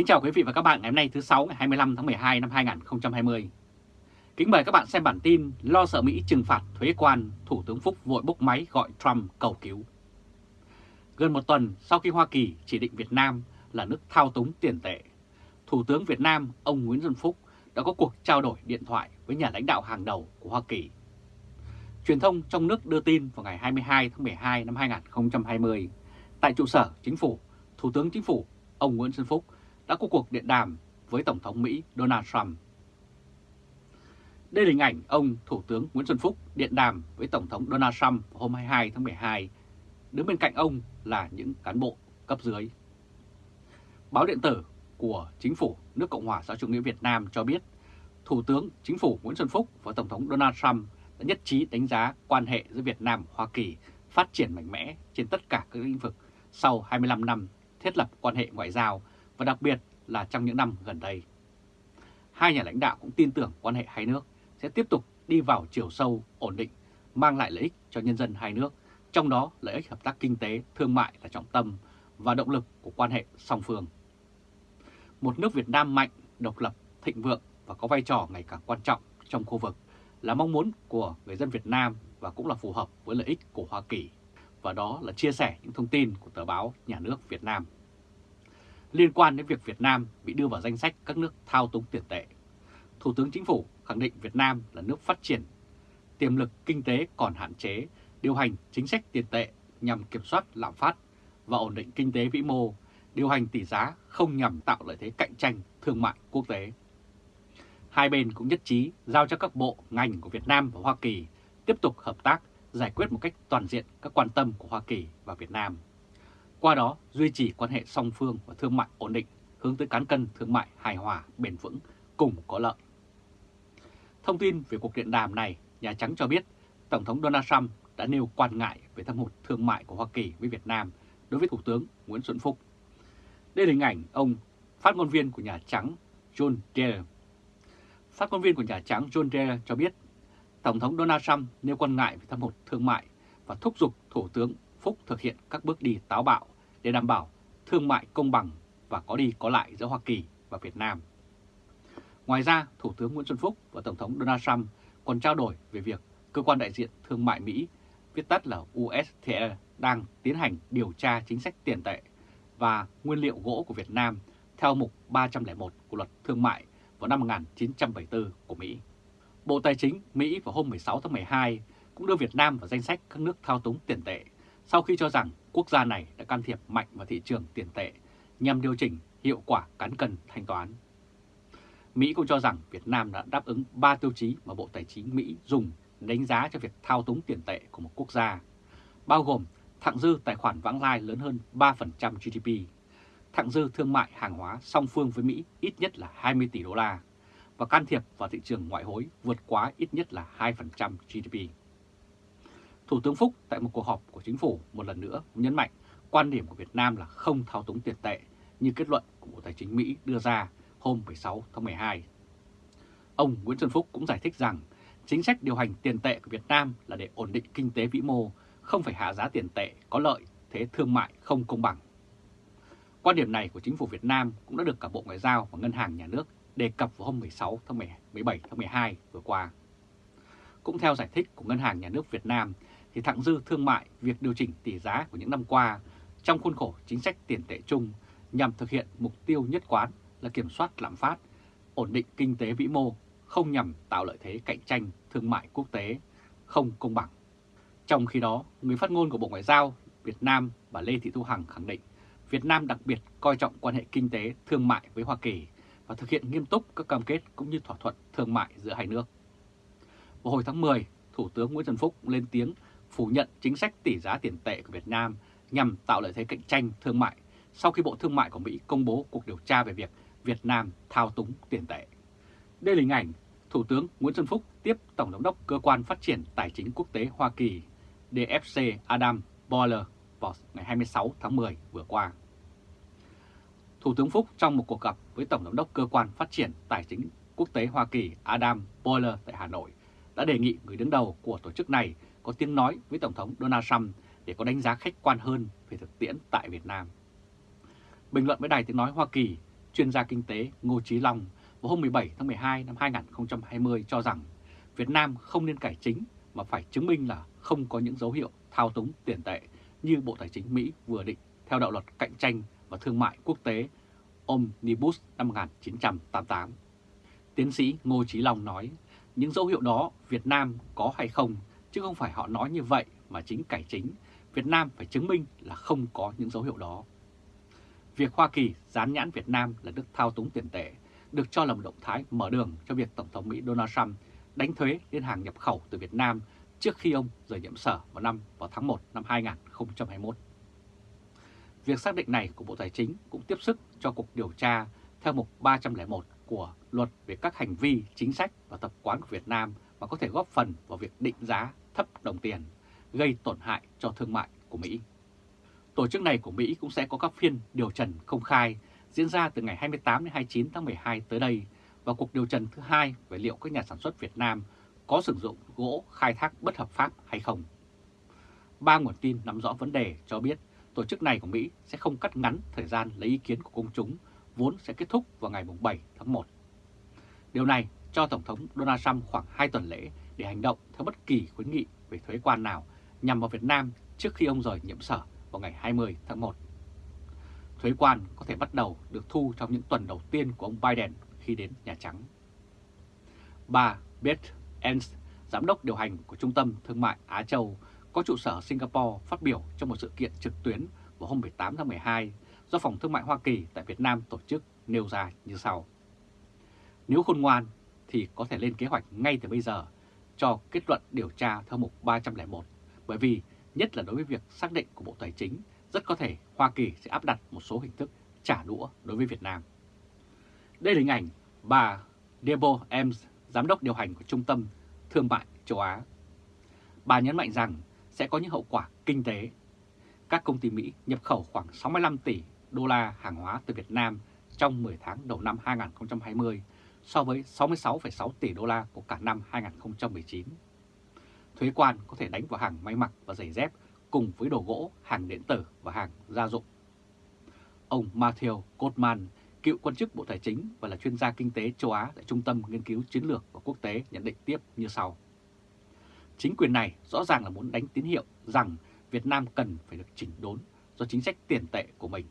Kính chào quý vị và các bạn ngày hôm nay thứ 6 ngày 25 tháng 12 năm 2020. Kính mời các bạn xem bản tin lo sợ Mỹ trừng phạt thuế quan, Thủ tướng Phúc vội bốc máy gọi Trump cầu cứu. Gần một tuần sau khi Hoa Kỳ chỉ định Việt Nam là nước thao túng tiền tệ, Thủ tướng Việt Nam ông Nguyễn Xuân Phúc đã có cuộc trao đổi điện thoại với nhà lãnh đạo hàng đầu của Hoa Kỳ. Truyền thông trong nước đưa tin vào ngày 22 tháng 12 năm 2020, tại trụ sở chính phủ, Thủ tướng Chính phủ ông Nguyễn Xuân Phúc đã có cuộc điện đàm với Tổng thống Mỹ Donald Trump. Đây là hình ảnh ông Thủ tướng Nguyễn Xuân Phúc điện đàm với Tổng thống Donald Trump hôm 22 tháng 12. Đứng bên cạnh ông là những cán bộ cấp dưới. Báo điện tử của Chính phủ nước Cộng hòa xã chủ nghĩa Việt Nam cho biết, Thủ tướng, Chính phủ Nguyễn Xuân Phúc và Tổng thống Donald Trump đã nhất trí đánh giá quan hệ giữa Việt Nam và Hoa Kỳ phát triển mạnh mẽ trên tất cả các lĩnh vực sau 25 năm thiết lập quan hệ ngoại giao và đặc biệt là trong những năm gần đây. Hai nhà lãnh đạo cũng tin tưởng quan hệ hai nước sẽ tiếp tục đi vào chiều sâu, ổn định, mang lại lợi ích cho nhân dân hai nước, trong đó lợi ích hợp tác kinh tế, thương mại là trọng tâm và động lực của quan hệ song phương. Một nước Việt Nam mạnh, độc lập, thịnh vượng và có vai trò ngày càng quan trọng trong khu vực là mong muốn của người dân Việt Nam và cũng là phù hợp với lợi ích của Hoa Kỳ. Và đó là chia sẻ những thông tin của tờ báo Nhà nước Việt Nam liên quan đến việc Việt Nam bị đưa vào danh sách các nước thao túng tiền tệ. Thủ tướng Chính phủ khẳng định Việt Nam là nước phát triển, tiềm lực kinh tế còn hạn chế, điều hành chính sách tiền tệ nhằm kiểm soát lạm phát và ổn định kinh tế vĩ mô, điều hành tỷ giá không nhằm tạo lợi thế cạnh tranh thương mại quốc tế. Hai bên cũng nhất trí giao cho các bộ, ngành của Việt Nam và Hoa Kỳ tiếp tục hợp tác giải quyết một cách toàn diện các quan tâm của Hoa Kỳ và Việt Nam qua đó duy trì quan hệ song phương và thương mại ổn định hướng tới cán cân thương mại hài hòa, bền vững, cùng có lợi. Thông tin về cuộc điện đàm này, Nhà Trắng cho biết Tổng thống Donald Trump đã nêu quan ngại về thâm hụt thương mại của Hoa Kỳ với Việt Nam đối với Thủ tướng Nguyễn Xuân Phúc. Đây là hình ảnh ông phát ngôn viên của Nhà Trắng John Deere. Phát ngôn viên của Nhà Trắng John Deere cho biết Tổng thống Donald Trump nêu quan ngại về thâm hụt thương mại và thúc giục Thủ tướng Phúc thực hiện các bước đi táo bạo để đảm bảo thương mại công bằng và có đi có lại giữa Hoa Kỳ và Việt Nam. Ngoài ra, Thủ tướng Nguyễn Xuân Phúc và Tổng thống Donald Trump còn trao đổi về việc Cơ quan Đại diện Thương mại Mỹ, viết tắt là USTR, đang tiến hành điều tra chính sách tiền tệ và nguyên liệu gỗ của Việt Nam theo mục 301 của luật thương mại vào năm 1974 của Mỹ. Bộ Tài chính Mỹ vào hôm 16 tháng 12 cũng đưa Việt Nam vào danh sách các nước thao túng tiền tệ sau khi cho rằng quốc gia này đã can thiệp mạnh vào thị trường tiền tệ nhằm điều chỉnh hiệu quả cán cân thanh toán. Mỹ cũng cho rằng Việt Nam đã đáp ứng 3 tiêu chí mà Bộ Tài chính Mỹ dùng đánh giá cho việc thao túng tiền tệ của một quốc gia, bao gồm thặng dư tài khoản vãng lai lớn hơn 3% GDP, thặng dư thương mại hàng hóa song phương với Mỹ ít nhất là 20 tỷ đô la và can thiệp vào thị trường ngoại hối vượt quá ít nhất là 2% GDP. Thủ tướng Phúc tại một cuộc họp của chính phủ một lần nữa nhấn mạnh quan điểm của Việt Nam là không thao túng tiền tệ như kết luận của Bộ Tài chính Mỹ đưa ra hôm 16 tháng 12. Ông Nguyễn Xuân Phúc cũng giải thích rằng chính sách điều hành tiền tệ của Việt Nam là để ổn định kinh tế vĩ mô, không phải hạ giá tiền tệ có lợi thế thương mại không công bằng. Quan điểm này của chính phủ Việt Nam cũng đã được cả Bộ Ngoại giao và Ngân hàng Nhà nước đề cập vào hôm 16 tháng 17 tháng 12 vừa qua. Cũng theo giải thích của Ngân hàng Nhà nước Việt Nam, thì thặng dư thương mại việc điều chỉnh tỷ giá của những năm qua trong khuôn khổ chính sách tiền tệ chung nhằm thực hiện mục tiêu nhất quán là kiểm soát lạm phát, ổn định kinh tế vĩ mô, không nhằm tạo lợi thế cạnh tranh thương mại quốc tế không công bằng. Trong khi đó, người phát ngôn của Bộ Ngoại giao Việt Nam bà Lê Thị Thu Hằng khẳng định Việt Nam đặc biệt coi trọng quan hệ kinh tế thương mại với Hoa Kỳ và thực hiện nghiêm túc các cam kết cũng như thỏa thuận thương mại giữa hai nước. Vào hồi tháng 10, Thủ tướng Nguyễn Xuân Phúc lên tiếng phủ nhận chính sách tỷ giá tiền tệ của Việt Nam nhằm tạo lợi thế cạnh tranh thương mại sau khi Bộ Thương mại của Mỹ công bố cuộc điều tra về việc Việt Nam thao túng tiền tệ. Đây là hình ảnh Thủ tướng Nguyễn Xuân Phúc tiếp Tổng giám đốc Cơ quan Phát triển Tài chính Quốc tế Hoa Kỳ DFC Adam Boiler vào ngày 26 tháng 10 vừa qua. Thủ tướng Phúc trong một cuộc gặp với Tổng giám đốc Cơ quan Phát triển Tài chính Quốc tế Hoa Kỳ Adam Boiler tại Hà Nội đã đề nghị người đứng đầu của tổ chức này có tiếng nói với Tổng thống Donald Trump để có đánh giá khách quan hơn về thực tiễn tại Việt Nam. Bình luận với Đài Tiếng Nói Hoa Kỳ, chuyên gia kinh tế Ngô trí Long vào hôm 17 tháng 12 năm 2020 cho rằng Việt Nam không nên cải chính mà phải chứng minh là không có những dấu hiệu thao túng tiền tệ như Bộ Tài chính Mỹ vừa định theo đạo luật cạnh tranh và thương mại quốc tế Omnibus năm 1988. Tiến sĩ Ngô trí Long nói, những dấu hiệu đó Việt Nam có hay không, chứ không phải họ nói như vậy mà chính cải chính, Việt Nam phải chứng minh là không có những dấu hiệu đó. Việc Hoa Kỳ dán nhãn Việt Nam là nước thao túng tiền tệ được cho là một động thái mở đường cho việc Tổng thống Mỹ Donald Trump đánh thuế lên hàng nhập khẩu từ Việt Nam trước khi ông rời nhiệm sở vào năm vào tháng 1 năm 2021. Việc xác định này của Bộ Tài chính cũng tiếp sức cho cuộc điều tra theo mục 301 của luật về các hành vi, chính sách và tập quán của Việt Nam mà có thể góp phần vào việc định giá thấp đồng tiền, gây tổn hại cho thương mại của Mỹ. Tổ chức này của Mỹ cũng sẽ có các phiên điều trần công khai diễn ra từ ngày 28 đến 29 tháng 12 tới đây và cuộc điều trần thứ hai về liệu các nhà sản xuất Việt Nam có sử dụng gỗ khai thác bất hợp pháp hay không. Ba nguồn tin nắm rõ vấn đề cho biết tổ chức này của Mỹ sẽ không cắt ngắn thời gian lấy ý kiến của công chúng vốn sẽ kết thúc vào ngày 7 tháng 1. Điều này cho Tổng thống Donald Trump khoảng 2 tuần lễ để hành động theo bất kỳ khuyến nghị về thuế quan nào nhằm vào Việt Nam trước khi ông rời nhiệm sở vào ngày 20 tháng 1. Thuế quan có thể bắt đầu được thu trong những tuần đầu tiên của ông Biden khi đến Nhà Trắng. Bà Beth Ernst, giám đốc điều hành của Trung tâm Thương mại Á Châu, có trụ sở Singapore phát biểu trong một sự kiện trực tuyến vào hôm 18 tháng 12 do Phòng Thương mại Hoa Kỳ tại Việt Nam tổ chức nêu ra như sau. Nếu khôn ngoan thì có thể lên kế hoạch ngay từ bây giờ cho kết luận điều tra theo mục 301, bởi vì nhất là đối với việc xác định của Bộ Tài chính, rất có thể Hoa Kỳ sẽ áp đặt một số hình thức trả đũa đối với Việt Nam. Đây là hình ảnh bà Debo Ems, giám đốc điều hành của Trung tâm Thương mại châu Á. Bà nhấn mạnh rằng sẽ có những hậu quả kinh tế. Các công ty Mỹ nhập khẩu khoảng 65 tỷ đô la hàng hóa từ Việt Nam trong 10 tháng đầu năm 2020 so với 66,6 tỷ đô la của cả năm 2019. Thuế quan có thể đánh vào hàng may mặc và giày dép cùng với đồ gỗ, hàng điện tử và hàng gia dụng. Ông Matthew Goldman, cựu quan chức Bộ Tài chính và là chuyên gia kinh tế châu Á tại Trung tâm Nghiên cứu Chiến lược và Quốc tế nhận định tiếp như sau. Chính quyền này rõ ràng là muốn đánh tín hiệu rằng Việt Nam cần phải được chỉnh đốn do chính sách tiền tệ của mình.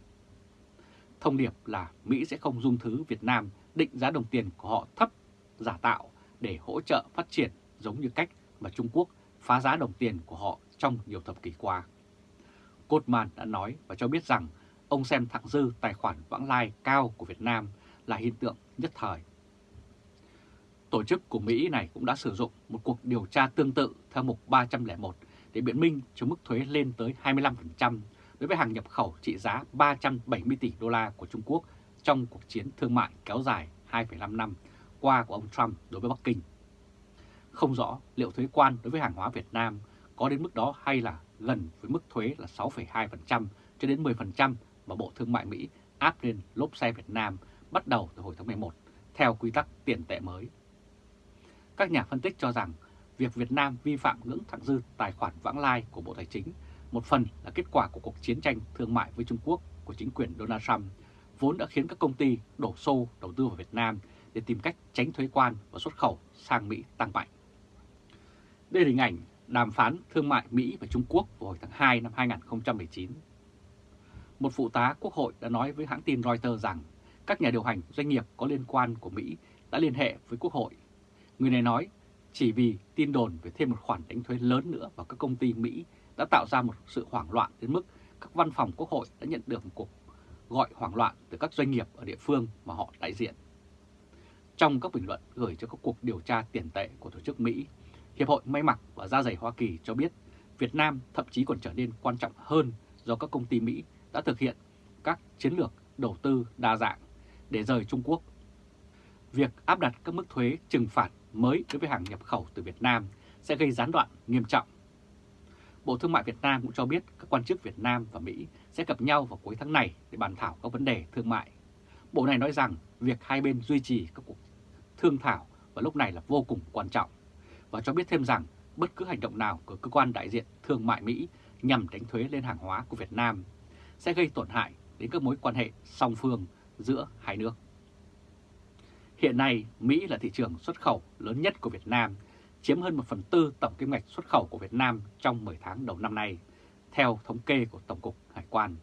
Thông điệp là Mỹ sẽ không dung thứ Việt Nam định giá đồng tiền của họ thấp, giả tạo để hỗ trợ phát triển giống như cách mà Trung Quốc phá giá đồng tiền của họ trong nhiều thập kỷ qua. Goldman đã nói và cho biết rằng ông xem thặng dư tài khoản vãng lai cao của Việt Nam là hiện tượng nhất thời. Tổ chức của Mỹ này cũng đã sử dụng một cuộc điều tra tương tự theo mục 301 để biện minh cho mức thuế lên tới 25% đối với hàng nhập khẩu trị giá 370 tỷ đô la của Trung Quốc trong cuộc chiến thương mại kéo dài 2,5 năm qua của ông Trump đối với Bắc Kinh. Không rõ liệu thuế quan đối với hàng hóa Việt Nam có đến mức đó hay là gần với mức thuế là 6,2% cho đến 10% mà Bộ Thương mại Mỹ áp lên lốp xe Việt Nam bắt đầu từ hồi tháng 11 theo quy tắc tiền tệ mới. Các nhà phân tích cho rằng việc Việt Nam vi phạm ngưỡng thặng dư tài khoản vãng lai của Bộ Tài chính một phần là kết quả của cuộc chiến tranh thương mại với Trung Quốc của chính quyền Donald Trump vốn đã khiến các công ty đổ xô, đầu tư vào Việt Nam để tìm cách tránh thuế quan và xuất khẩu sang Mỹ tăng mạnh. Đây là hình ảnh đàm phán thương mại Mỹ và Trung Quốc vào hồi tháng 2 năm 2019. Một phụ tá quốc hội đã nói với hãng tin Reuters rằng các nhà điều hành doanh nghiệp có liên quan của Mỹ đã liên hệ với quốc hội. Người này nói chỉ vì tin đồn về thêm một khoản đánh thuế lớn nữa vào các công ty Mỹ đã tạo ra một sự hoảng loạn đến mức các văn phòng quốc hội đã nhận được một cuộc gọi hoảng loạn từ các doanh nghiệp ở địa phương mà họ đại diện. Trong các bình luận gửi cho các cuộc điều tra tiền tệ của tổ chức Mỹ, Hiệp hội May mặc và Da dày Hoa Kỳ cho biết Việt Nam thậm chí còn trở nên quan trọng hơn do các công ty Mỹ đã thực hiện các chiến lược đầu tư đa dạng để rời Trung Quốc. Việc áp đặt các mức thuế trừng phạt mới đối với hàng nhập khẩu từ Việt Nam sẽ gây gián đoạn nghiêm trọng. Bộ Thương mại Việt Nam cũng cho biết các quan chức Việt Nam và Mỹ sẽ gặp nhau vào cuối tháng này để bàn thảo các vấn đề thương mại. Bộ này nói rằng việc hai bên duy trì các cuộc thương thảo vào lúc này là vô cùng quan trọng và cho biết thêm rằng bất cứ hành động nào của cơ quan đại diện thương mại Mỹ nhằm đánh thuế lên hàng hóa của Việt Nam sẽ gây tổn hại đến các mối quan hệ song phương giữa hai nước. Hiện nay, Mỹ là thị trường xuất khẩu lớn nhất của Việt Nam, chiếm hơn 1 phần tư tổng kim ngạch xuất khẩu của Việt Nam trong 10 tháng đầu năm nay, theo thống kê của Tổng cục Hải quan.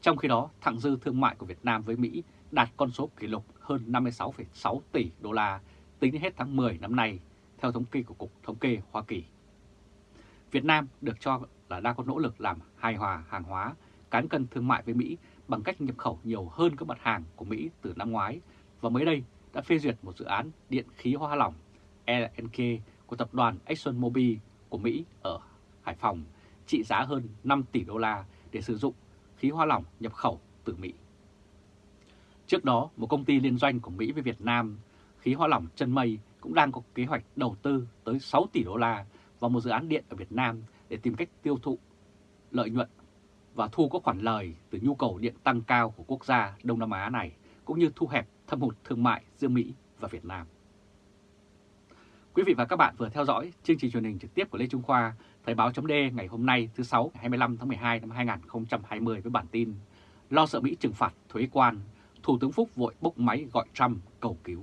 Trong khi đó, thặng dư thương mại của Việt Nam với Mỹ đạt con số kỷ lục hơn 56,6 tỷ đô la tính đến hết tháng 10 năm nay, theo thống kê của Cục Thống kê Hoa Kỳ. Việt Nam được cho là đang có nỗ lực làm hài hòa hàng hóa, cán cân thương mại với Mỹ bằng cách nhập khẩu nhiều hơn các mặt hàng của Mỹ từ năm ngoái và mới đây đã phê duyệt một dự án điện khí hóa lỏng LNG của tập đoàn ExxonMobil của Mỹ ở Hải Phòng trị giá hơn 5 tỷ đô la để sử dụng khí hóa lỏng nhập khẩu từ Mỹ. Trước đó, một công ty liên doanh của Mỹ với Việt Nam, khí hóa lỏng chân mây cũng đang có kế hoạch đầu tư tới 6 tỷ đô la vào một dự án điện ở Việt Nam để tìm cách tiêu thụ lợi nhuận và thu có khoản lời từ nhu cầu điện tăng cao của quốc gia Đông Nam Á này, cũng như thu hẹp thâm hụt thương mại giữa Mỹ và Việt Nam. Quý vị và các bạn vừa theo dõi chương trình truyền hình trực tiếp của Lê Trung Khoa, Thời báo chấm ngày hôm nay thứ 6 ngày 25 tháng 12 năm 2020 với bản tin Lo sợ Mỹ trừng phạt thuế quan, Thủ tướng Phúc vội bốc máy gọi Trump cầu cứu.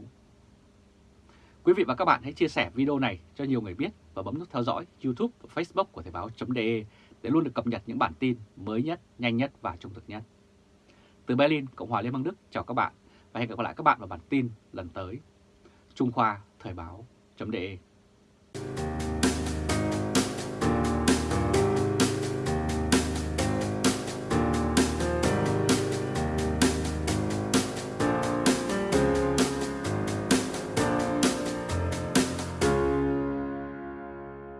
Quý vị và các bạn hãy chia sẻ video này cho nhiều người biết và bấm nút theo dõi YouTube và Facebook của Thời báo.de để luôn được cập nhật những bản tin mới nhất, nhanh nhất và trung thực nhất. Từ Berlin, Cộng hòa Liên bang Đức, chào các bạn và hẹn gặp lại các bạn vào bản tin lần tới. Trung Khoa Thời báo chấm đề.